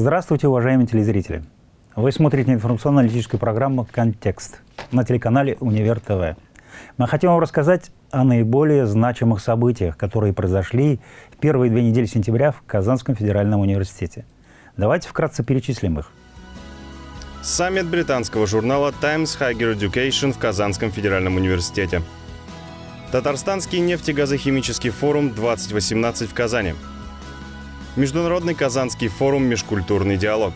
Здравствуйте, уважаемые телезрители! Вы смотрите информационно-аналитическую программу «Контекст» на телеканале «Универ ТВ». Мы хотим вам рассказать о наиболее значимых событиях, которые произошли в первые две недели сентября в Казанском федеральном университете. Давайте вкратце перечислим их. Саммит британского журнала Times Higher Education в Казанском федеральном университете. Татарстанский нефтегазохимический форум 2018 в Казани. Международный Казанский форум «Межкультурный диалог».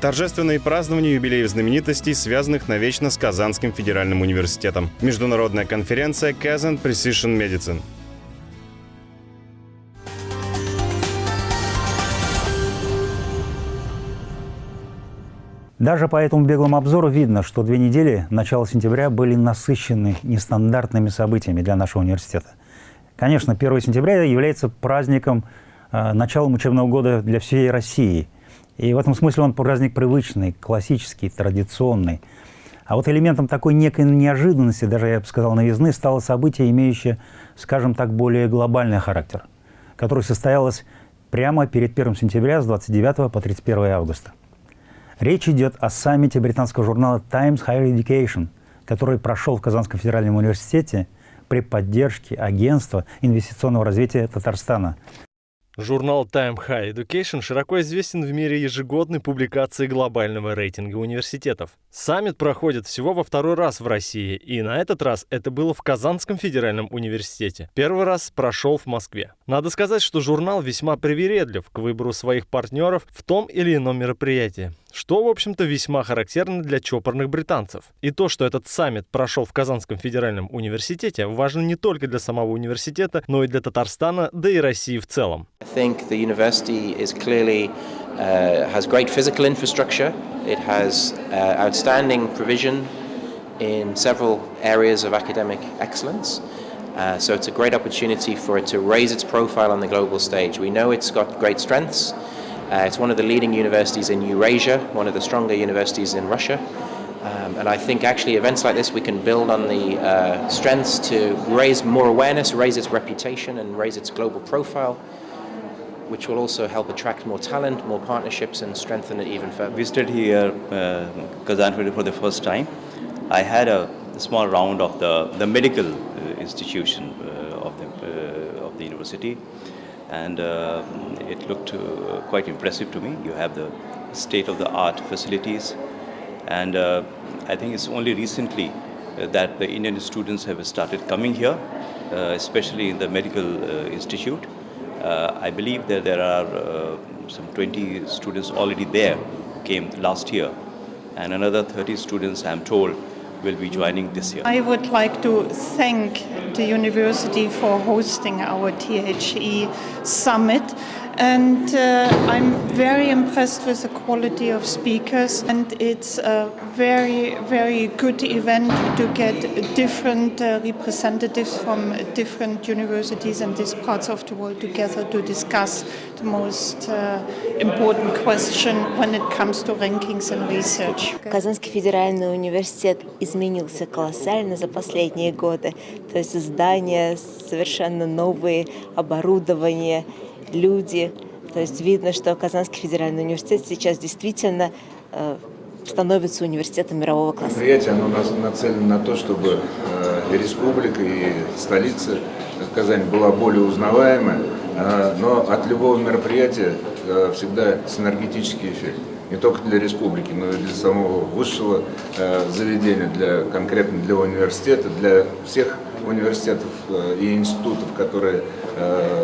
Торжественные празднования юбилеев знаменитостей, связанных навечно с Казанским федеральным университетом. Международная конференция Kazan Precision Medicine. Даже по этому беглому обзору видно, что две недели начала сентября были насыщены нестандартными событиями для нашего университета. Конечно, 1 сентября является праздником, э, началом учебного года для всей России. И в этом смысле он праздник привычный, классический, традиционный. А вот элементом такой некой неожиданности, даже я бы сказал новизны, стало событие, имеющее, скажем так, более глобальный характер, которое состоялось прямо перед 1 сентября с 29 по 31 августа. Речь идет о саммите британского журнала Times Higher Education, который прошел в Казанском федеральном университете – при поддержке Агентства инвестиционного развития Татарстана. Журнал Time High Education широко известен в мире ежегодной публикации глобального рейтинга университетов. Саммит проходит всего во второй раз в России, и на этот раз это было в Казанском федеральном университете. Первый раз прошел в Москве. Надо сказать, что журнал весьма привередлив к выбору своих партнеров в том или ином мероприятии что, в общем-то, весьма характерно для чопорных британцев. И то, что этот саммит прошел в Казанском федеральном университете, важно не только для самого университета, но и для Татарстана, да и России в целом. Uh, uh, in several areas of academic excellence. Uh, so it's a great opportunity for it to raise its profile on the global stage. We know it's got great strengths. Uh, it's one of the leading universities in Eurasia, one of the stronger universities in Russia. Um, and I think actually events like this we can build on the uh, strengths to raise more awareness, raise its reputation and raise its global profile which will also help attract more talent, more partnerships and strengthen it even further. We Visited here uh, Kazan for the first time. I had a small round of the, the medical uh, institution uh, of, the, uh, of the university and uh, it looked uh, quite impressive to me. You have the state-of-the-art facilities, and uh, I think it's only recently that the Indian students have started coming here, especially in the medical institute. I believe that there are some 20 students already there came last year, and another 30 students, I'm told, will be joining this year. I would like to thank the university for hosting our THE summit and uh, I'm very impressed with the quality of speakers and it's a very very good event to get different uh, representatives from different universities and these parts of the world together to discuss the most uh, important question when it comes to rankings and research. Казанский федеральный университет изменился колоссально за последние годы. То есть здания совершенно новые, оборудование, люди. То есть видно, что Казанский федеральный университет сейчас действительно э, становится университетом мирового класса. Мероприятие оно нацелено на то, чтобы э, республика и столица Казань была более узнаваемая, э, но от любого мероприятия всегда синергетический эффект. Не только для республики, но и для самого высшего заведения, для, конкретно для университета, для всех университетов и институтов, которые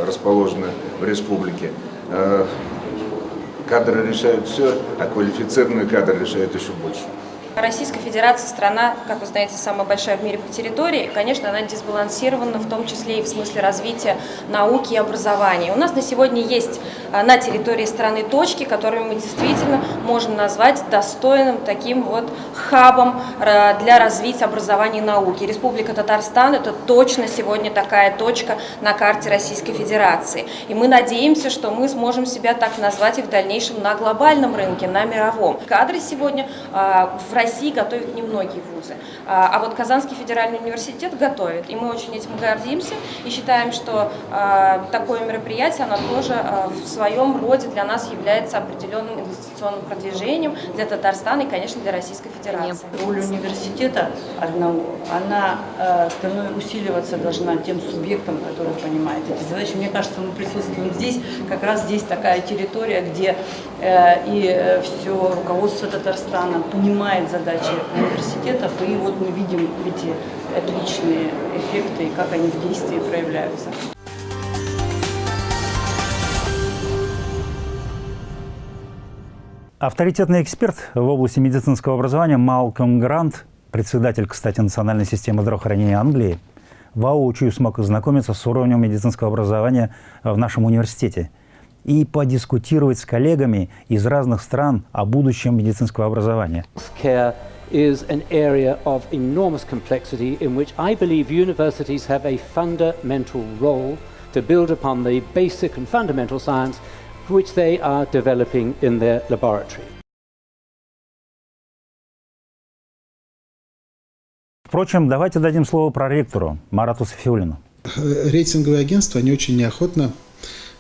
расположены в республике. Э, кадры решают все, а квалифицированные кадры решают еще больше. Российская Федерация страна, как вы знаете, самая большая в мире по территории. Конечно, она дисбалансирована, в том числе и в смысле развития науки и образования. У нас на сегодня есть а, на территории страны точки, которые мы действительно можем назвать достойным таким вот хабом а, для развития образования и науки. Республика Татарстан – это точно сегодня такая точка на карте Российской Федерации. И мы надеемся, что мы сможем себя так назвать и в дальнейшем на глобальном рынке, на мировом. Кадры сегодня в России России готовят немногие вузы. А, а вот Казанский федеральный университет готовит, и мы очень этим гордимся и считаем, что а, такое мероприятие, оно тоже а, в своем роде для нас является определенным инвестиционным продвижением для Татарстана и, конечно, для Российской Федерации. Роль университета одного, она э, усиливаться должна тем субъектом, который понимает эти задачи. Мне кажется, мы присутствуем здесь, как раз здесь такая территория, где э, и э, все руководство Татарстана понимает задачи университетов, и вот мы видим эти отличные эффекты, и как они в действии проявляются. Авторитетный эксперт в области медицинского образования Малком Грант, председатель, кстати, Национальной системы здравоохранения Англии, воочию смог ознакомиться с уровнем медицинского образования в нашем университете и подискутировать с коллегами из разных стран о будущем медицинского образования. is an area of enormous complexity in which I believe universities have a fundamental role to build upon the basic and fundamental science which they are developing in their laboratory. Впрочем, давайте дадим слово проректору Марату Софиулину. Рейтинговые агентства, они очень неохотно э,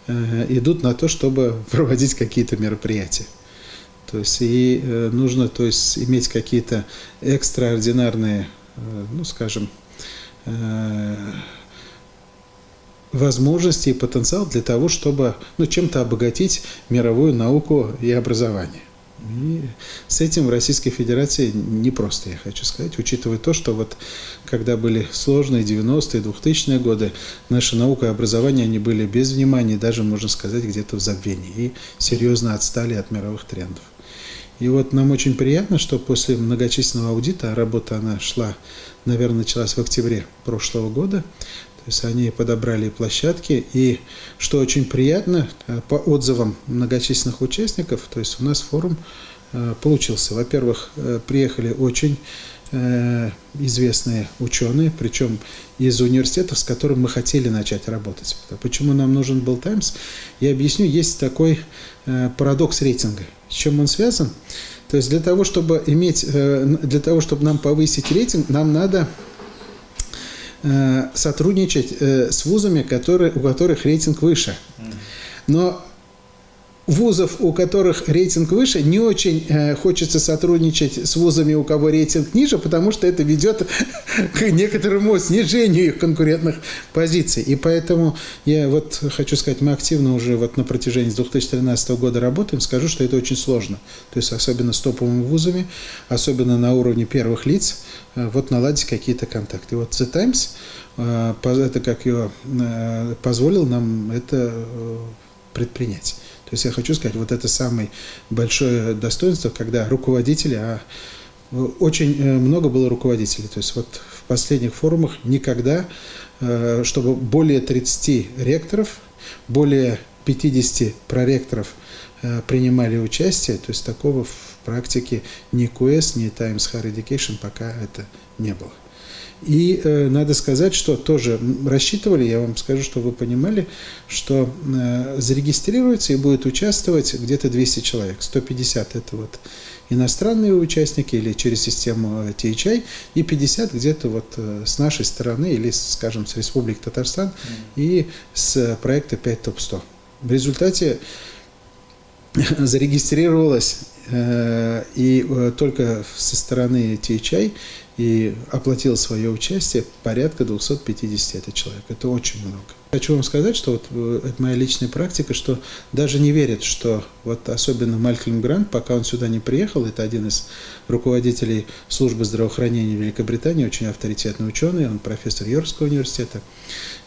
идут на то, чтобы проводить какие-то мероприятия. То есть и э, нужно то есть, иметь какие-то экстраординарные, э, ну скажем, э, возможности и потенциал для того, чтобы ну, чем-то обогатить мировую науку и образование. И с этим в Российской Федерации непросто, я хочу сказать, учитывая то, что вот когда были сложные 90-е, 2000-е годы, наша наука и образование, они были без внимания, даже, можно сказать, где-то в забвении, и серьезно отстали от мировых трендов. И вот нам очень приятно, что после многочисленного аудита, работа она шла, наверное, началась в октябре прошлого года, то есть они подобрали площадки, и что очень приятно, э, по отзывам многочисленных участников, то есть у нас форум э, получился. Во-первых, э, приехали очень известные ученые, причем из университетов, с которым мы хотели начать работать. Почему нам нужен был Таймс? Я объясню, есть такой парадокс рейтинга. С чем он связан? То есть для того, чтобы иметь, для того, чтобы нам повысить рейтинг, нам надо сотрудничать э, с вузами, которые, у которых рейтинг выше. Но вузов, у которых рейтинг выше, не очень э, хочется сотрудничать с вузами, у кого рейтинг ниже, потому что это ведет к некоторому снижению их конкурентных позиций. И поэтому я вот хочу сказать, мы активно уже вот на протяжении 2013 года работаем, скажу, что это очень сложно. То есть особенно с топовыми вузами, особенно на уровне первых лиц, э, вот наладить какие-то контакты. Вот The Times, э, это как ее э, позволил нам это предпринять. То есть я хочу сказать, вот это самое большое достоинство, когда руководители, а очень э, много было руководителей. То есть вот в последних форумах никогда, э, чтобы более 30 ректоров, более 50 проректоров э, принимали участие, то есть такого в практике ни QS, ни Times Higher Education пока это не было. И э, надо сказать, что тоже рассчитывали, я вам скажу, что вы понимали, что э, зарегистрируется и будет участвовать где-то 200 человек. 150 это вот иностранные участники или через систему THI, и 50 где-то вот э, с нашей стороны или, скажем, с Республики Татарстан mm. и с проекта 5 топ 100. В результате зарегистрировалось э, и э, только со стороны THI и оплатил свое участие порядка 250 это человек. Это очень много. Хочу вам сказать, что вот э, это моя личная практика, что даже не верят, что вот особенно Малькольм Грант, пока он сюда не приехал, это один из руководителей службы здравоохранения Великобритании, очень авторитетный ученый, он профессор Йоркского университета.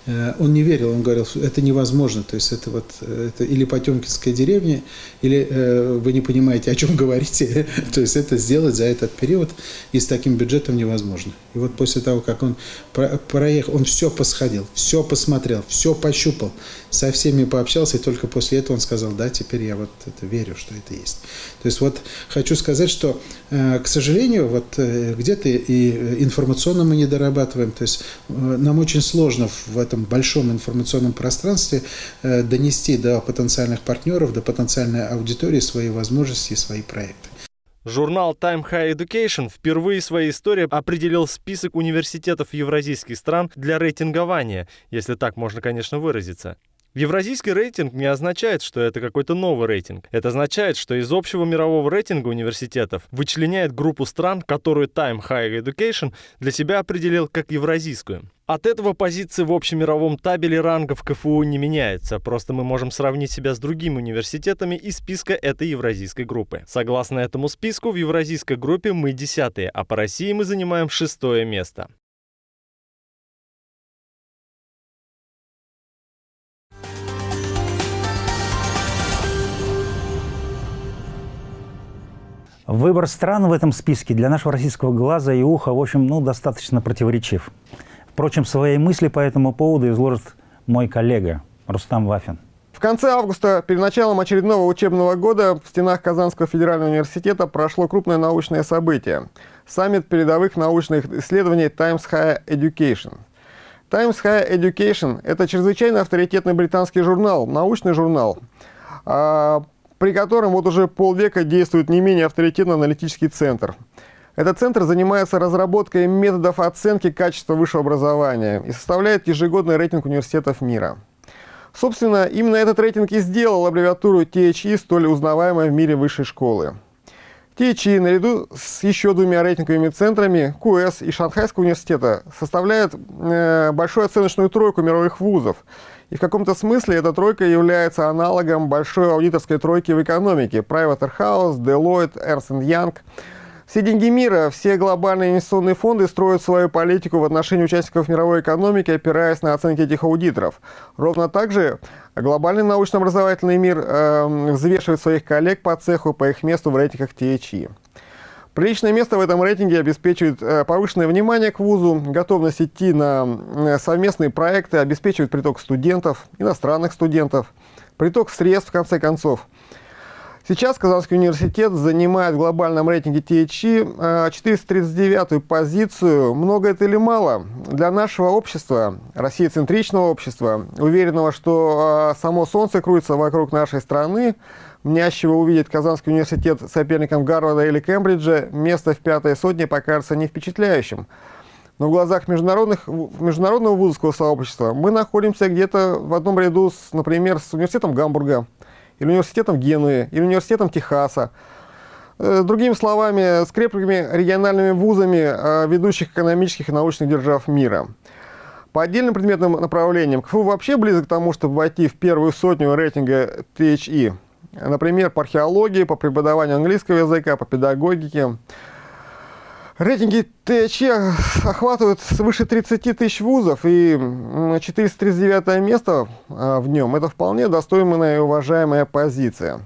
Э, он не верил, он говорил, это невозможно, то есть это вот это или Потемкинская деревня, или э, вы не понимаете, о чем говорите, то есть это сделать за этот период и с таким бюджетом невозможно. И вот после того, как он проехал, он все посходил, все посмотрел, все пощупал, со всеми пообщался, и только после этого он сказал, да, теперь я вот это верю, что это есть. То есть вот хочу сказать, что, э, к сожалению, вот где-то и информационно мы не дорабатываем, то есть нам очень сложно в этом большом информационном пространстве э, донести до потенциальных партнеров, до потенциальной аудитории свои возможности и свои проекты. Журнал Time High Education впервые в своей истории определил список университетов евразийских стран для рейтингования, если так можно, конечно, выразиться. Евразийский рейтинг не означает, что это какой-то новый рейтинг. Это означает, что из общего мирового рейтинга университетов вычленяет группу стран, которую Time Higher Education для себя определил как евразийскую. От этого позиции в общемировом табеле рангов КФУ не меняется, просто мы можем сравнить себя с другими университетами из списка этой евразийской группы. Согласно этому списку, в евразийской группе мы десятые, а по России мы занимаем шестое место. Выбор стран в этом списке для нашего российского глаза и уха, в общем, ну, достаточно противоречив. Впрочем, свои мысли по этому поводу изложит мой коллега Рустам Вафин. В конце августа, перед началом очередного учебного года, в стенах Казанского федерального университета прошло крупное научное событие – саммит передовых научных исследований Times Higher Education. Times Higher Education – это чрезвычайно авторитетный британский журнал, научный журнал, а, при котором вот уже полвека действует не менее авторитетный аналитический центр. Этот центр занимается разработкой методов оценки качества высшего образования и составляет ежегодный рейтинг университетов мира. Собственно, именно этот рейтинг и сделал аббревиатуру THE столь узнаваемой в мире высшей школы. THE наряду с еще двумя рейтинговыми центрами КУЭС и Шанхайского университета составляет э, большую оценочную тройку мировых вузов и в каком-то смысле эта тройка является аналогом большой аудиторской тройки в экономике. Privaterhouse, Deloitte, Ernst Young. Все деньги мира, все глобальные инвестиционные фонды строят свою политику в отношении участников мировой экономики, опираясь на оценки этих аудиторов. Ровно так же глобальный научно-образовательный мир э, взвешивает своих коллег по цеху по их месту в рейтингах THE. Приличное место в этом рейтинге обеспечивает э, повышенное внимание к вузу, готовность идти на э, совместные проекты, обеспечивает приток студентов, иностранных студентов, приток средств, в конце концов. Сейчас Казанский университет занимает в глобальном рейтинге THE 439 э, позицию. Много это или мало? Для нашего общества, российцентричного общества, уверенного, что само Солнце крутится вокруг нашей страны, мнящего увидеть Казанский университет соперником Гарварда или Кембриджа, место в пятой сотне покажется не впечатляющим. Но в глазах международных, международного вузовского сообщества мы находимся где-то в одном ряду, с, например, с университетом Гамбурга, или университетом Генуи, или университетом Техаса. Э, другими словами, с крепкими региональными вузами э, ведущих экономических и научных держав мира. По отдельным предметным направлениям КФУ вообще близок к тому, чтобы войти в первую сотню рейтинга THE. Например, по археологии, по преподаванию английского языка, по педагогике. Рейтинги ТЧ охватывают свыше 30 тысяч вузов, и 439 место а, в нем – это вполне достойная и уважаемая позиция.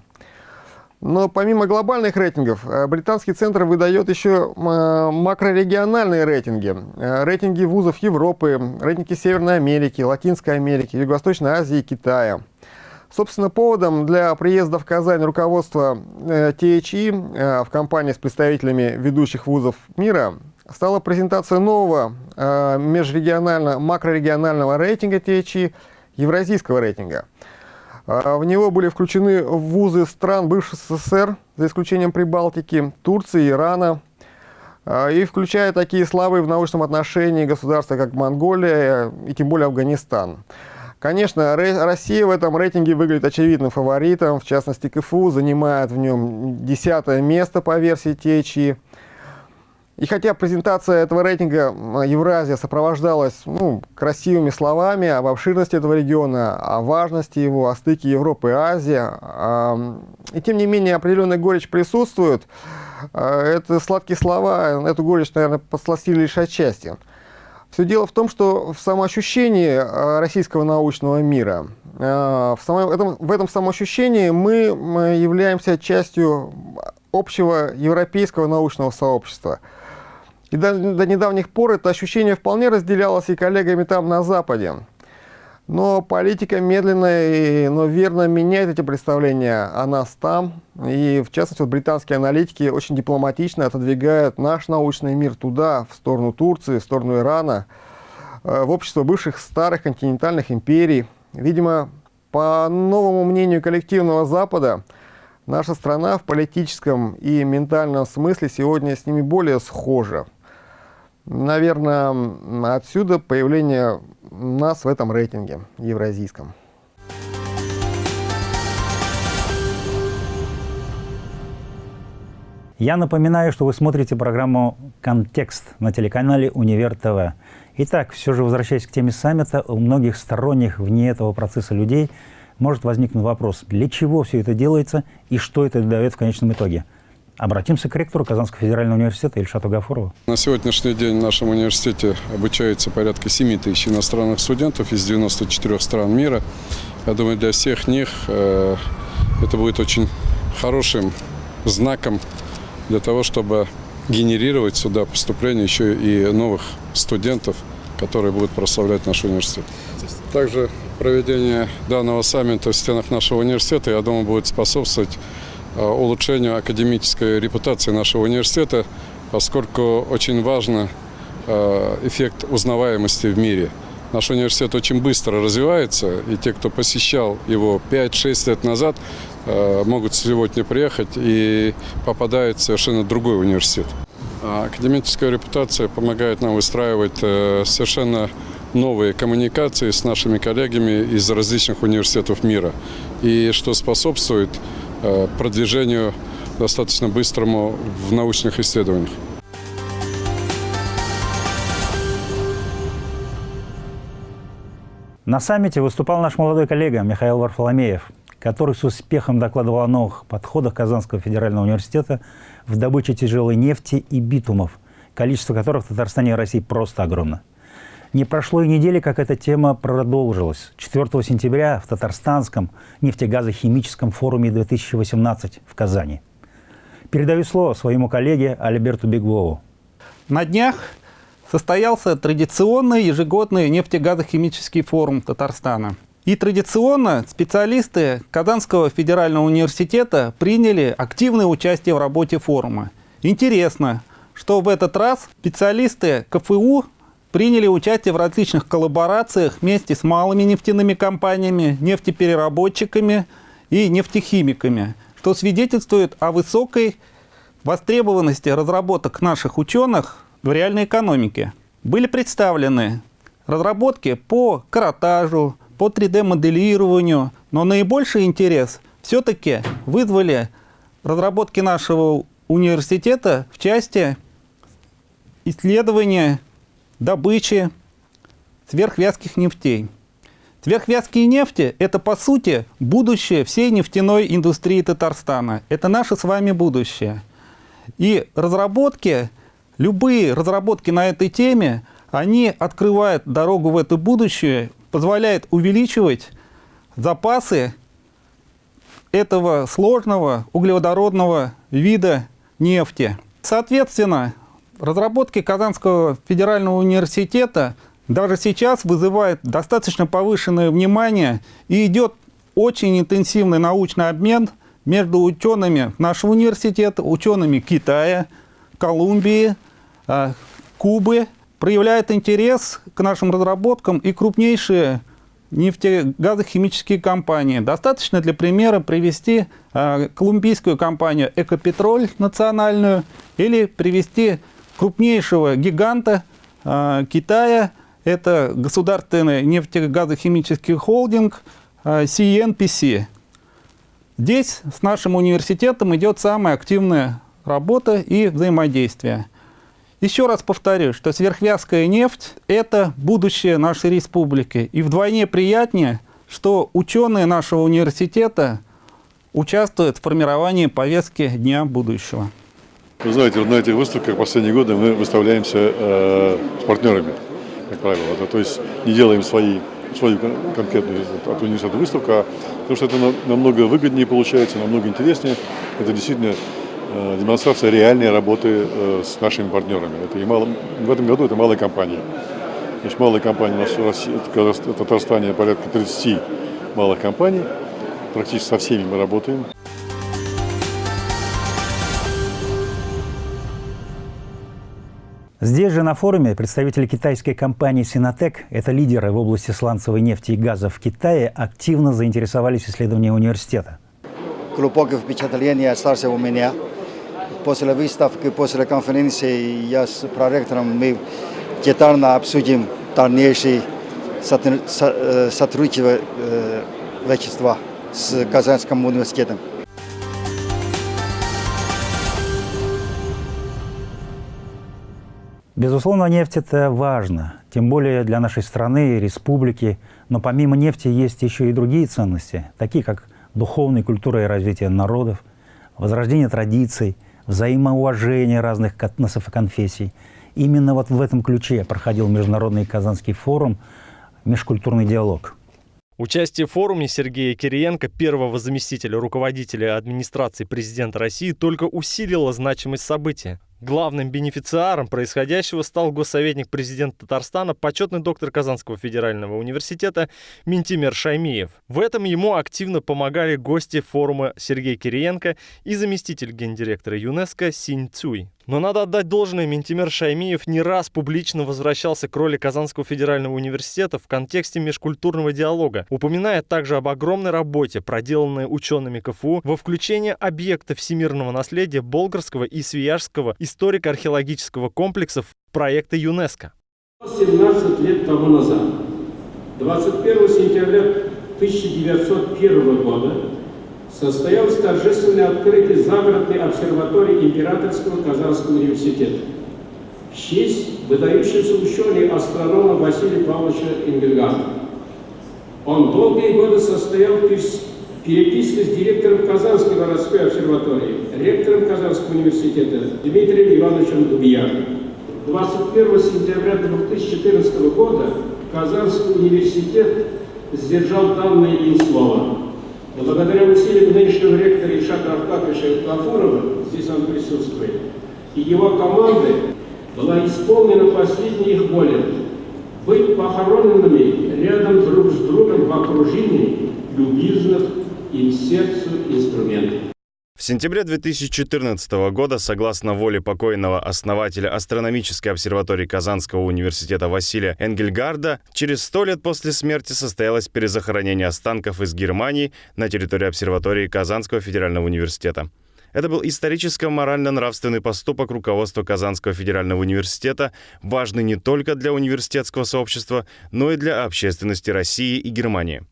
Но помимо глобальных рейтингов, а, британский центр выдает еще макрорегиональные рейтинги. Рейтинги вузов Европы, рейтинги Северной Америки, Латинской Америки, Юго-Восточной Азии и Китая – Собственно, поводом для приезда в Казань руководства э, THE э, в компании с представителями ведущих вузов мира стала презентация нового э, межрегионального, макрорегионального рейтинга THE, евразийского рейтинга. В него были включены вузы стран бывшего СССР, за исключением Прибалтики, Турции, Ирана, и включая такие слабые в научном отношении государства, как Монголия и тем более Афганистан. Конечно, Россия в этом рейтинге выглядит очевидным фаворитом. В частности, КФУ занимает в нем десятое место по версии THE. И хотя презентация этого рейтинга Евразия сопровождалась ну, красивыми словами об обширности этого региона, о важности его, о стыке Европы и Азии, и тем не менее определенная горечь присутствует, э, это сладкие слова, эту горечь, наверное, подсластили лишь отчасти. Все дело в том, что в самоощущении э, российского научного мира, э, в, само, этом, в этом самоощущении мы являемся частью общего европейского научного сообщества. И до, до недавних пор это ощущение вполне разделялось и коллегами там на Западе. Но политика медленно, но верно меняет эти представления о нас там. И, в частности, вот британские аналитики очень дипломатично отодвигают наш научный мир туда, в сторону Турции, в сторону Ирана, э, в общество бывших старых континентальных империй. Видимо, по новому мнению коллективного Запада, Наша страна в политическом и ментальном смысле сегодня с ними более схожа. Наверное, отсюда появление нас в этом рейтинге евразийском. Я напоминаю, что вы смотрите программу «Контекст» на телеканале «Универ ТВ». Итак, все же возвращаясь к теме саммита, у многих сторонних вне этого процесса людей может возникнуть вопрос, для чего все это делается и что это дает в конечном итоге. Обратимся к ректору Казанского федерального университета Ильшату Гафурову. На сегодняшний день в нашем университете обучается порядка 7 тысяч иностранных студентов из 94 стран мира. Я думаю, для всех них э, это будет очень хорошим знаком для того, чтобы генерировать сюда поступление еще и новых студентов, которые будут прославлять наш университет. Также проведение данного саммита в стенах нашего университета, я думаю, будет способствовать улучшению академической репутации нашего университета, поскольку очень важен э, эффект узнаваемости в мире. Наш университет очень быстро развивается, и те, кто посещал его 5-6 лет назад, э, могут сегодня приехать и попадают в совершенно другой университет. А академическая репутация помогает нам выстраивать совершенно новые коммуникации с нашими коллегами из различных университетов мира, и что способствует э, продвижению достаточно быстрому в научных исследованиях. На саммите выступал наш молодой коллега Михаил Варфоломеев, который с успехом докладывал о новых подходах Казанского федерального университета в добыче тяжелой нефти и битумов, количество которых в Татарстане и России просто огромно. Не прошло и недели, как эта тема продолжилась. 4 сентября в Татарстанском нефтегазохимическом форуме 2018 в Казани. Передаю слово своему коллеге Альберту Беглову. На днях состоялся традиционный ежегодный нефтегазохимический форум Татарстана. И традиционно специалисты Казанского федерального университета приняли активное участие в работе форума. Интересно, что в этот раз специалисты КФУ приняли участие в различных коллаборациях вместе с малыми нефтяными компаниями, нефтепереработчиками и нефтехимиками, что свидетельствует о высокой востребованности разработок наших ученых в реальной экономике. Были представлены разработки по каротажу, по 3D-моделированию, но наибольший интерес все-таки вызвали разработки нашего университета в части исследования добычи сверхвязких нефтей. Сверхвязкие нефти – это, по сути, будущее всей нефтяной индустрии Татарстана. Это наше с вами будущее. И разработки, любые разработки на этой теме, они открывают дорогу в это будущее, позволяют увеличивать запасы этого сложного углеводородного вида нефти. Соответственно, Разработки Казанского федерального университета даже сейчас вызывают достаточно повышенное внимание и идет очень интенсивный научный обмен между учеными нашего университета, учеными Китая, Колумбии, а, Кубы. Проявляет интерес к нашим разработкам и крупнейшие нефтегазохимические компании. Достаточно для примера привести а, колумбийскую компанию «Экопетроль» национальную или привести крупнейшего гиганта э, Китая. Это государственный нефтегазохимический холдинг э, CNPC. Здесь с нашим университетом идет самая активная работа и взаимодействие. Еще раз повторю, что сверхвязкая нефть – это будущее нашей республики. И вдвойне приятнее, что ученые нашего университета участвуют в формировании повестки Дня будущего. Вы знаете, на этих выставках последние годы мы выставляемся э, с партнерами, как правило. Это, то есть не делаем свои, свою конкретную от университета выставку, а потому что это намного выгоднее получается, намного интереснее. Это действительно э, демонстрация реальной работы э, с нашими партнерами. Это и мало, в этом году это малые компании. Значит, малые компании у нас в России, в Татарстане порядка 30 малых компаний. Практически со всеми мы работаем. Здесь же на форуме представители китайской компании «Синотек», это лидеры в области сланцевой нефти и газа в Китае, активно заинтересовались исследованием университета. глубокое впечатление остался у меня. После выставки, после конференции я с проректором мы детально обсудим дальнейшие сотрудничество с Казанским университетом. Безусловно, нефть – это важно, тем более для нашей страны, республики. Но помимо нефти есть еще и другие ценности, такие как духовная культура и развитие народов, возрождение традиций, взаимоуважение разных этносов и конфессий. Именно вот в этом ключе проходил Международный Казанский форум «Межкультурный диалог». Участие в форуме Сергея Кириенко, первого заместителя руководителя администрации президента России, только усилило значимость события. Главным бенефициаром происходящего стал госсоветник президента Татарстана, почетный доктор Казанского федерального университета Ментимер Шаймиев. В этом ему активно помогали гости форума Сергей Кириенко и заместитель гендиректора ЮНЕСКО Синь Цуй. Но надо отдать должное, Ментимер Шаймиев не раз публично возвращался к роли Казанского федерального университета в контексте межкультурного диалога, упоминая также об огромной работе, проделанной учеными КФУ во включение объекта всемирного наследия Болгарского и Свияжского историко-археологического комплексов в проекты ЮНЕСКО. 17 лет тому назад, 21 сентября 1901 года, состоялось торжественное открытие загородной обсерватории Императорского Казанского университета в честь выдающегося ученого астронома Василия Павловича Энгельгарда. Он долгие годы состоял в переписке с директором Казанской городской обсерватории, ректором Казанского университета Дмитрием Ивановичем Дубьяном. 21 сентября 2014 года Казанский университет сдержал данное им слово благодаря усилиям нынешнего ректора Ильшата Аркадьевича Гафурова, здесь он присутствует, и его команды была исполнена последняя их воля быть похороненными рядом друг с другом в окружении любезных им сердцу инструментов. В сентябре 2014 года, согласно воле покойного основателя астрономической обсерватории Казанского университета Василия Энгельгарда, через сто лет после смерти состоялось перезахоронение останков из Германии на территории обсерватории Казанского федерального университета. Это был историческо-морально-нравственный поступок руководства Казанского федерального университета, важный не только для университетского сообщества, но и для общественности России и Германии.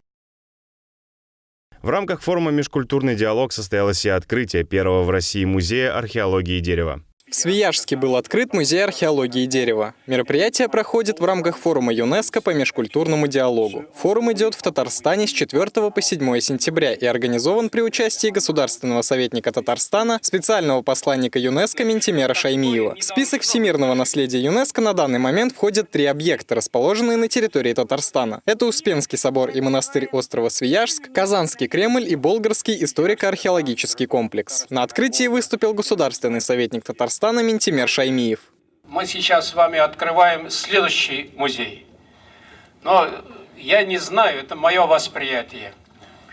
В рамках форума «Межкультурный диалог» состоялось и открытие первого в России музея археологии дерева. В Свияжске был открыт музей археологии дерева. Мероприятие проходит в рамках форума ЮНЕСКО по межкультурному диалогу. Форум идет в Татарстане с 4 по 7 сентября и организован при участии государственного советника Татарстана, специального посланника ЮНЕСКо Ментимера Шаймиева. В список всемирного наследия ЮНЕСКо на данный момент входят три объекта, расположенные на территории Татарстана. Это Успенский собор и монастырь острова Свияжск, Казанский Кремль и Болгарский историко-археологический комплекс. На открытии выступил государственный советник Татарстана Казахстана Ментимер Шаймиев. Мы сейчас с вами открываем следующий музей. Но я не знаю, это мое восприятие.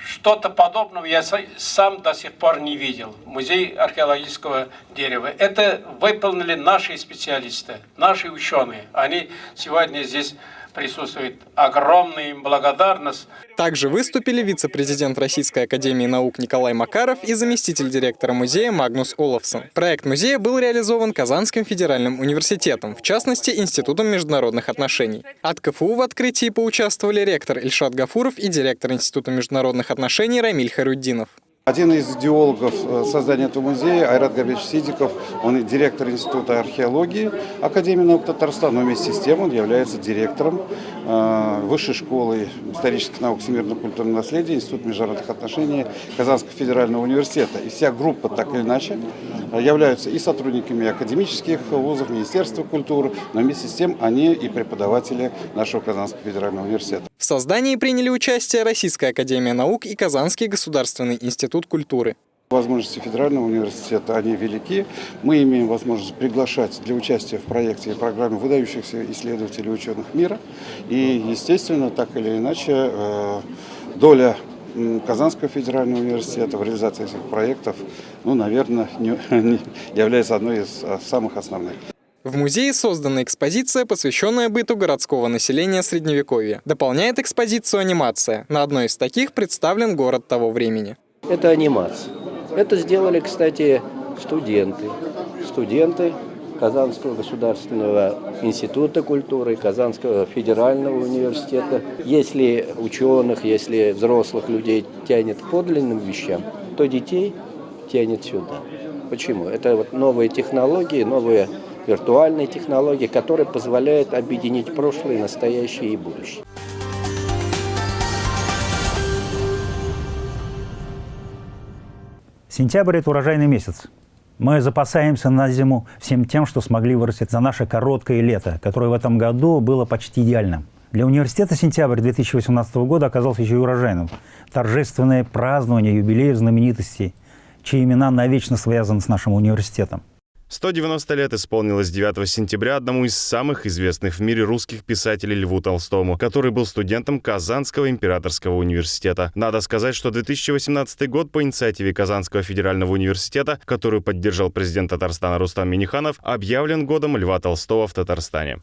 Что-то подобного я сам до сих пор не видел. Музей археологического дерева. Это выполнили наши специалисты, наши ученые. Они сегодня здесь присутствует огромная им благодарность. Также выступили вице-президент Российской Академии Наук Николай Макаров и заместитель директора музея Магнус Олафсон. Проект музея был реализован Казанским федеральным университетом, в частности, Институтом международных отношений. От КФУ в открытии поучаствовали ректор Ильшат Гафуров и директор Института международных отношений Рамиль Харуддинов. Один из идеологов э, создания этого музея, Айрат Габич Сидиков, он директор Института археологии Академии наук Татарстана, но вместе с тем он является директором Высшей школы исторических наук всемирного культурного наследия Института международных отношений Казанского федерального университета. И вся группа, так или иначе, являются и сотрудниками академических вузов, Министерства культуры, но вместе с тем они и преподаватели нашего Казанского федерального университета. В создании приняли участие Российская академия наук и Казанский государственный институт культуры. Возможности федерального университета, они велики. Мы имеем возможность приглашать для участия в проекте и программе выдающихся исследователей ученых мира. И, естественно, так или иначе, э, доля Казанского федерального университета в реализации этих проектов, ну, наверное, не, не является одной из а, самых основных. В музее создана экспозиция, посвященная быту городского населения Средневековья. Дополняет экспозицию анимация. На одной из таких представлен город того времени. это анимация. Это сделали, кстати, студенты. Студенты Казанского государственного института культуры, Казанского федерального университета. Если ученых, если взрослых людей тянет к подлинным вещам, то детей тянет сюда. Почему? Это вот новые технологии, новые виртуальные технологии, которые позволяют объединить прошлое, настоящее и будущее. Сентябрь – это урожайный месяц. Мы запасаемся на зиму всем тем, что смогли вырастить за наше короткое лето, которое в этом году было почти идеальным. Для университета сентябрь 2018 года оказался еще и урожайным. Торжественное празднование юбилеев знаменитостей, чьи имена навечно связаны с нашим университетом. 190 лет исполнилось 9 сентября одному из самых известных в мире русских писателей Льву Толстому, который был студентом Казанского императорского университета. Надо сказать, что 2018 год по инициативе Казанского федерального университета, которую поддержал президент Татарстана Рустам Миниханов, объявлен годом Льва Толстого в Татарстане.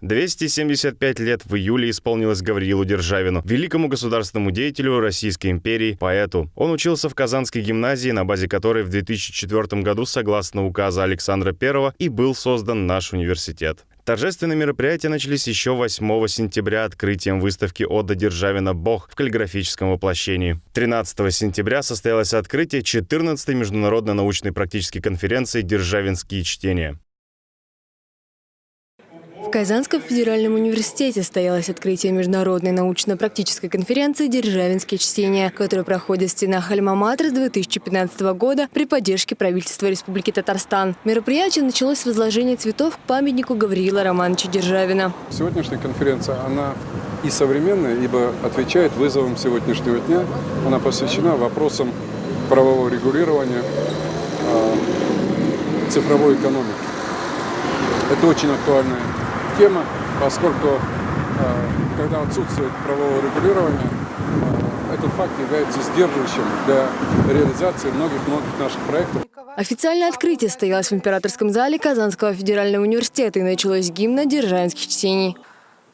275 лет в июле исполнилось Гавриилу Державину, великому государственному деятелю Российской империи, поэту. Он учился в Казанской гимназии, на базе которой в 2004 году, согласно указа Александра I, и был создан наш университет. Торжественные мероприятия начались еще 8 сентября открытием выставки Отда Державина «Бог» в каллиграфическом воплощении. 13 сентября состоялось открытие 14-й международной научной практической конференции «Державинские чтения». В Казанском федеральном университете состоялось открытие международной научно-практической конференции «Державинские чтения», которая проходит в стенах Альма-Матер с 2015 года при поддержке правительства Республики Татарстан. Мероприятие началось с возложения цветов к памятнику Гавриила Романовича Державина. Сегодняшняя конференция, она и современная, ибо отвечает вызовам сегодняшнего дня. Она посвящена вопросам правового регулирования э, цифровой экономики. Это очень актуальная тема, поскольку э, когда отсутствует правового регулирования, э, этот факт является сдерживающим для реализации многих-многих наших проектов. Официальное открытие состоялось в императорском зале Казанского федерального университета и началось гимна державинских чтений.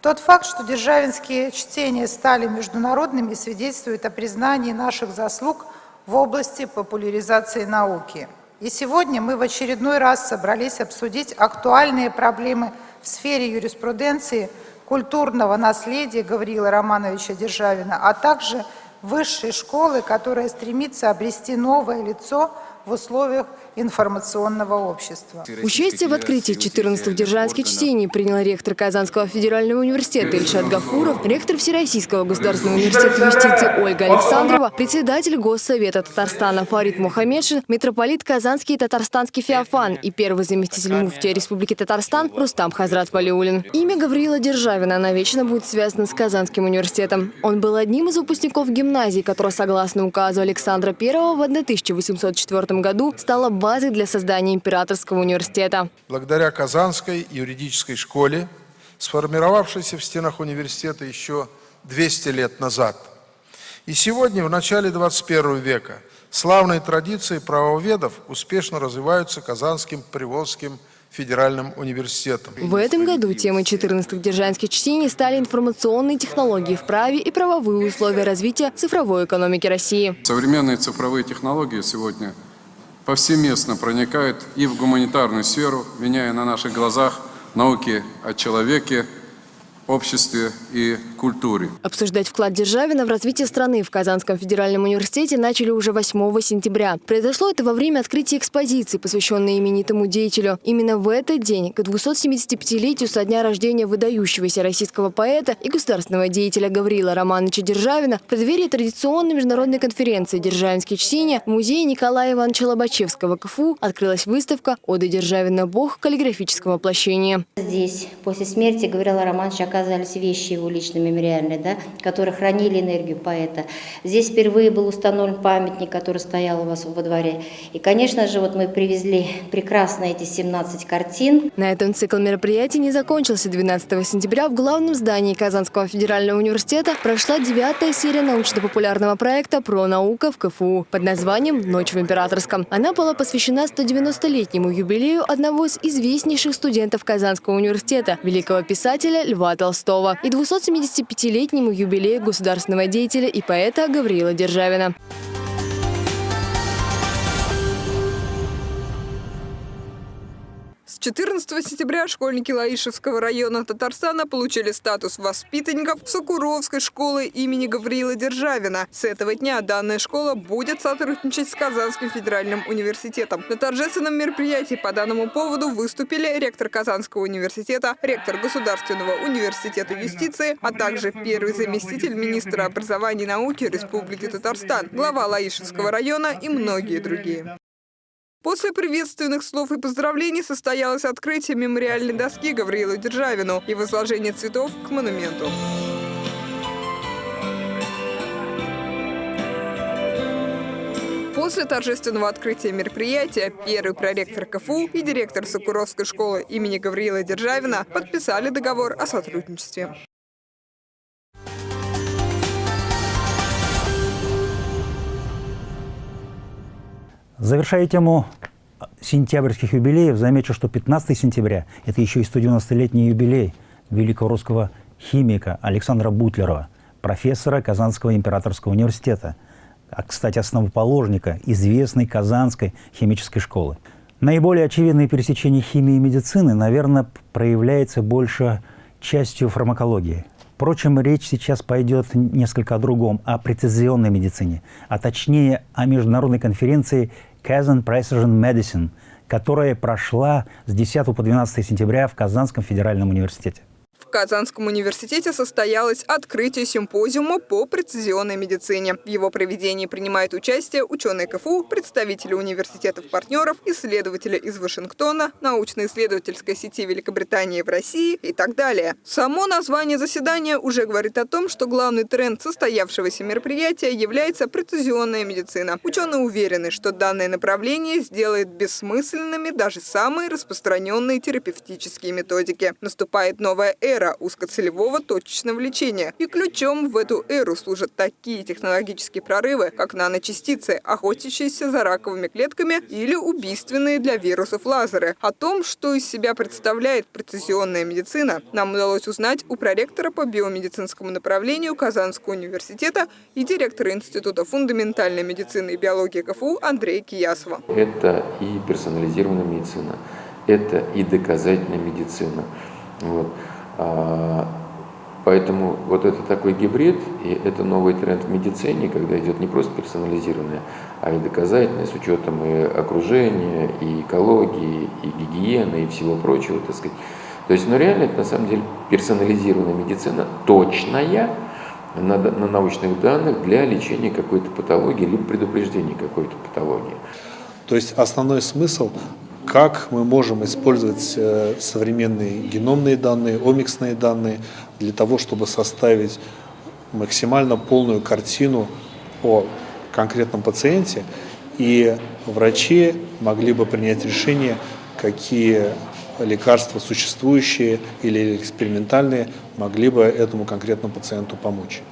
Тот факт, что державинские чтения стали международными, свидетельствует о признании наших заслуг в области популяризации науки. И сегодня мы в очередной раз собрались обсудить актуальные проблемы в сфере юриспруденции, культурного наследия Гавриила Романовича Державина, а также высшей школы, которая стремится обрести новое лицо в условиях информационного общества. Участие в открытии 14-х державских чтений принял ректор Казанского федерального университета Ильшат Гафуров, ректор Всероссийского государственного университета юстиции Ольга Александрова, председатель Госсовета Татарстана Фарид Мухаммедшин, митрополит Казанский и Татарстанский Феофан и первый заместитель муфтия Республики Татарстан Рустам Хазрат Валиулин. Имя Гавриила Державина навечно будет связано с Казанским университетом. Он был одним из выпускников гимназии, которая, согласно указу Александра I в 1804 году стала базой для создания императорского университета. Благодаря Казанской юридической школе, сформировавшейся в стенах университета еще 200 лет назад, и сегодня, в начале 21 века, славные традиции правоведов успешно развиваются Казанским Приволжским федеральным университетом. В этом году темой 14-х держанских чтений стали информационные технологии в праве и правовые условия развития цифровой экономики России. Современные цифровые технологии сегодня – повсеместно проникает и в гуманитарную сферу, меняя на наших глазах науки о человеке, обществе и культуре. Обсуждать вклад Державина в развитие страны в Казанском федеральном университете начали уже 8 сентября. Произошло это во время открытия экспозиции, посвященной именитому деятелю. Именно в этот день, к 275-летию со дня рождения выдающегося российского поэта и государственного деятеля Гаврила Романовича Державина, в преддверии традиционной международной конференции «Державинские чтения» в музее Николая Ивановича Лобачевского КФУ открылась выставка «Ода Державина. Бог каллиграфического воплощения». Здесь после смерти Гаврила Романовича оказались вещи его личной мемориальной, да, которые хранили энергию поэта. Здесь впервые был установлен памятник, который стоял у вас во дворе. И, конечно же, вот мы привезли прекрасно эти 17 картин. На этом цикл мероприятий не закончился. 12 сентября в главном здании Казанского федерального университета прошла девятая серия научно-популярного проекта «Про наука» в КФУ под названием «Ночь в Императорском». Она была посвящена 190-летнему юбилею одного из известнейших студентов Казанского университета, великого писателя Льва Толстого и 270 75-летнему юбилею государственного деятеля и поэта Гавриила Державина. 14 сентября школьники Лаишевского района Татарстана получили статус воспитанников Сокуровской школы имени Гавриила Державина. С этого дня данная школа будет сотрудничать с Казанским федеральным университетом. На торжественном мероприятии по данному поводу выступили ректор Казанского университета, ректор Государственного университета юстиции, а также первый заместитель министра образования и науки Республики Татарстан, глава Лаишевского района и многие другие. После приветственных слов и поздравлений состоялось открытие мемориальной доски Гавриилу Державину и возложение цветов к монументу. После торжественного открытия мероприятия первый проректор КФУ и директор Сокуровской школы имени Гавриила Державина подписали договор о сотрудничестве. Завершая тему сентябрьских юбилеев, замечу, что 15 сентября – это еще и 190-летний юбилей великого русского химика Александра Бутлерова, профессора Казанского императорского университета, а, кстати, основоположника известной Казанской химической школы. Наиболее очевидное пересечение химии и медицины, наверное, проявляется больше частью фармакологии. Впрочем, речь сейчас пойдет несколько о другом, о прецизионной медицине, а точнее о международной конференции Kazan Precision Medicine, которая прошла с 10 по 12 сентября в Казанском федеральном университете. Казанском университете состоялось открытие симпозиума по прецизионной медицине. В его проведении принимают участие ученые КФУ, представители университетов-партнеров, исследователи из Вашингтона, научно-исследовательской сети Великобритании в России и так далее. Само название заседания уже говорит о том, что главный тренд состоявшегося мероприятия является прецизионная медицина. Ученые уверены, что данное направление сделает бессмысленными даже самые распространенные терапевтические методики. Наступает новая эра узкоцелевого точечного лечения. И ключом в эту эру служат такие технологические прорывы, как наночастицы, охотящиеся за раковыми клетками или убийственные для вирусов лазеры. О том, что из себя представляет прецизионная медицина, нам удалось узнать у проректора по биомедицинскому направлению Казанского университета и директора Института фундаментальной медицины и биологии КФУ Андрея Киясова. Это и персонализированная медицина, это и доказательная медицина. Вот. А, поэтому вот это такой гибрид, и это новый тренд в медицине, когда идет не просто персонализированное, а и доказательное с учетом и окружения, и экологии, и гигиены, и всего прочего, так сказать. То есть, ну реально это на самом деле персонализированная медицина, точная, на, на научных данных для лечения какой-то патологии, либо предупреждения какой-то патологии. То есть основной смысл как мы можем использовать э, современные геномные данные, омиксные данные для того, чтобы составить максимально полную картину о конкретном пациенте, и врачи могли бы принять решение, какие лекарства существующие или экспериментальные могли бы этому конкретному пациенту помочь.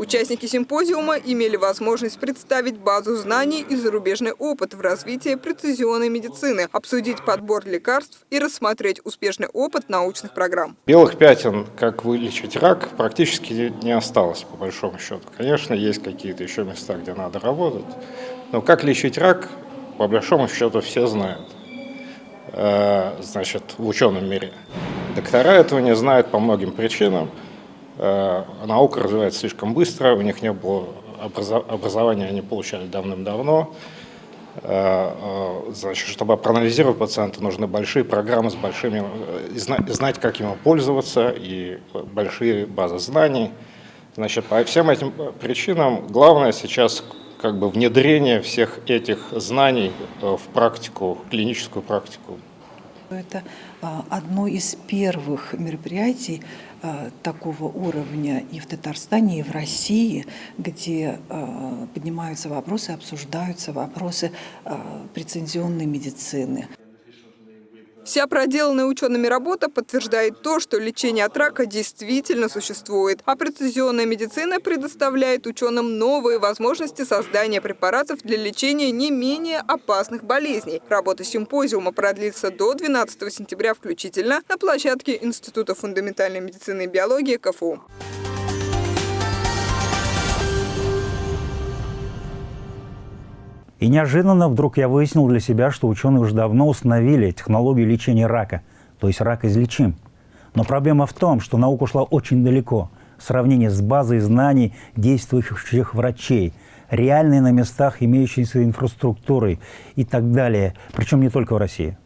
Участники симпозиума имели возможность представить базу знаний и зарубежный опыт в развитии прецизионной медицины, обсудить подбор лекарств и рассмотреть успешный опыт научных программ. Белых пятен, как вылечить рак, практически не осталось, по большому счету. Конечно, есть какие-то еще места, где надо работать, но как лечить рак, по большому счету, все знают э, значит, в ученом мире. Доктора этого не знают по многим причинам. Э, наука развивается слишком быстро, у них не было образования, они получали давным-давно. Э, э, значит, чтобы проанализировать пациента, нужны большие программы с большими, знать, как ему пользоваться, и большие базы знаний. Значит, по всем этим причинам главное сейчас как бы внедрение всех этих знаний в практику, в клиническую практику. Это а, одно из первых мероприятий такого уровня и в Татарстане, и в России, где а, поднимаются вопросы, обсуждаются вопросы прецензионной медицины. Вся проделанная учеными работа подтверждает то, что лечение от рака действительно существует, а прецизионная медицина предоставляет ученым новые возможности создания препаратов для лечения не менее опасных болезней. Работа симпозиума продлится до 12 сентября включительно на площадке Института фундаментальной медицины и биологии КФУ. И неожиданно вдруг я выяснил для себя, что ученые уже давно установили технологию лечения рака, то есть рак излечим. Но проблема в том, что наука ушла очень далеко. В сравнении с базой знаний действующих врачей, реальной на местах имеющейся инфраструктурой и так далее. Причем не только в России,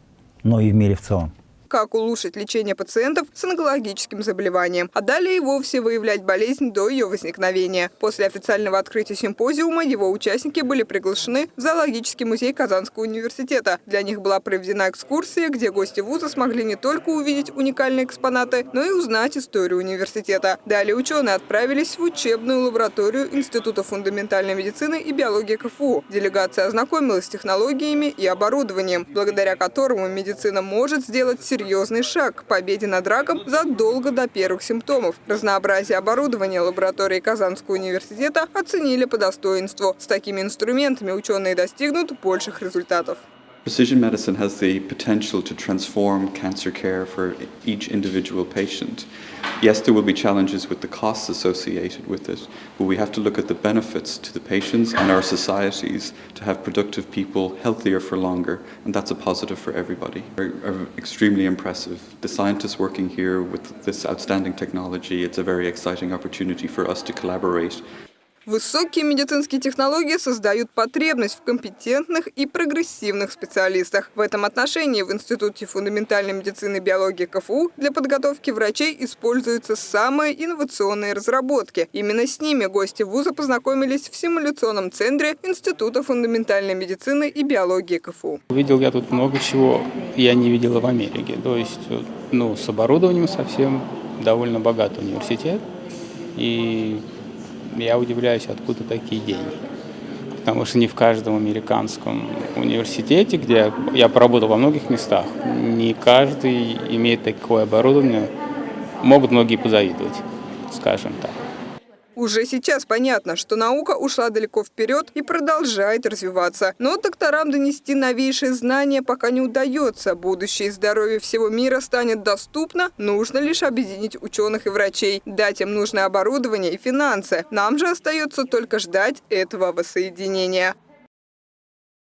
но и в мире в целом как улучшить лечение пациентов с онкологическим заболеванием, а далее и вовсе выявлять болезнь до ее возникновения. После официального открытия симпозиума его участники были приглашены в зоологический музей Казанского университета. Для них была проведена экскурсия, где гости вуза смогли не только увидеть уникальные экспонаты, но и узнать историю университета. Далее ученые отправились в учебную лабораторию Института фундаментальной медицины и биологии КФУ. Делегация ознакомилась с технологиями и оборудованием, благодаря которому медицина может сделать серьезные серьезный шаг к победе над раком задолго до первых симптомов. Разнообразие оборудования лаборатории Казанского университета оценили по достоинству. С такими инструментами ученые достигнут больших результатов. Precision medicine has the potential to transform cancer care for each individual patient. Yes, there will be challenges with the costs associated with it, but we have to look at the benefits to the patients and our societies to have productive people healthier for longer, and that's a positive for everybody. Are, extremely impressive. The scientists working here with this outstanding technology, it's a very exciting opportunity for us to collaborate Высокие медицинские технологии создают потребность в компетентных и прогрессивных специалистах. В этом отношении в Институте фундаментальной медицины и биологии КФУ для подготовки врачей используются самые инновационные разработки. Именно с ними гости вуза познакомились в симуляционном центре Института фундаментальной медицины и биологии КФУ. Видел я тут много чего, я не видела в Америке. То есть ну, с оборудованием совсем довольно богатый университет. И я удивляюсь, откуда такие деньги. Потому что не в каждом американском университете, где я поработал во многих местах, не каждый имеет такое оборудование. Могут многие позавидовать, скажем так. Уже сейчас понятно, что наука ушла далеко вперед и продолжает развиваться. Но докторам донести новейшие знания пока не удается. Будущее здоровье всего мира станет доступно, нужно лишь объединить ученых и врачей, дать им нужное оборудование и финансы. Нам же остается только ждать этого воссоединения.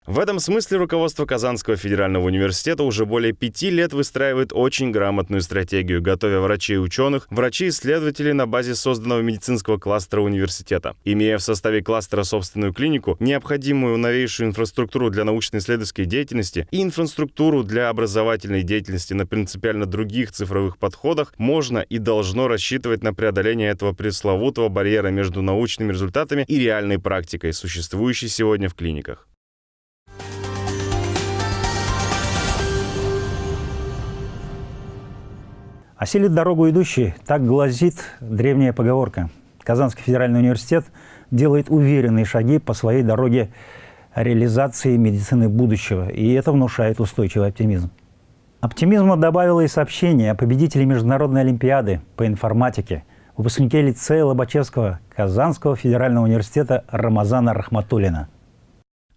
В этом смысле руководство Казанского федерального университета уже более пяти лет выстраивает очень грамотную стратегию, готовя врачей и ученых, врачей-исследователей на базе созданного медицинского кластера университета. Имея в составе кластера собственную клинику, необходимую новейшую инфраструктуру для научно-исследовательской деятельности и инфраструктуру для образовательной деятельности на принципиально других цифровых подходах, можно и должно рассчитывать на преодоление этого пресловутого барьера между научными результатами и реальной практикой, существующей сегодня в клиниках. Осилит дорогу идущий, так гласит древняя поговорка. Казанский федеральный университет делает уверенные шаги по своей дороге реализации медицины будущего, и это внушает устойчивый оптимизм. Оптимизма добавило и сообщение о победителе Международной Олимпиады по информатике, выпускнике лицея Лобачевского Казанского федерального университета Рамазана Рахматулина.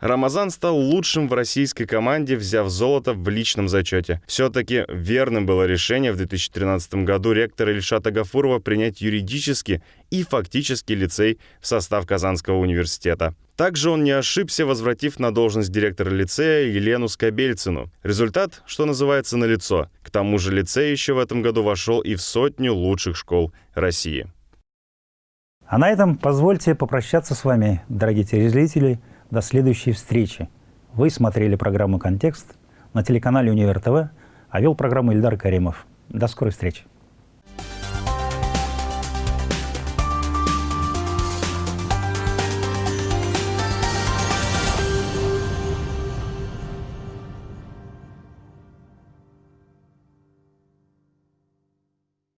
Рамазан стал лучшим в российской команде, взяв золото в личном зачете. Все-таки верным было решение в 2013 году ректора Ильшата Гафурова принять юридически и фактически лицей в состав Казанского университета. Также он не ошибся, возвратив на должность директора лицея Елену Скобельцину. Результат, что называется, налицо. К тому же лицей еще в этом году вошел и в сотню лучших школ России. А на этом позвольте попрощаться с вами, дорогие телезрители, до следующей встречи. Вы смотрели программу «Контекст» на телеканале «Универ ТВ», а вел программу Ильдар Каримов. До скорой встречи.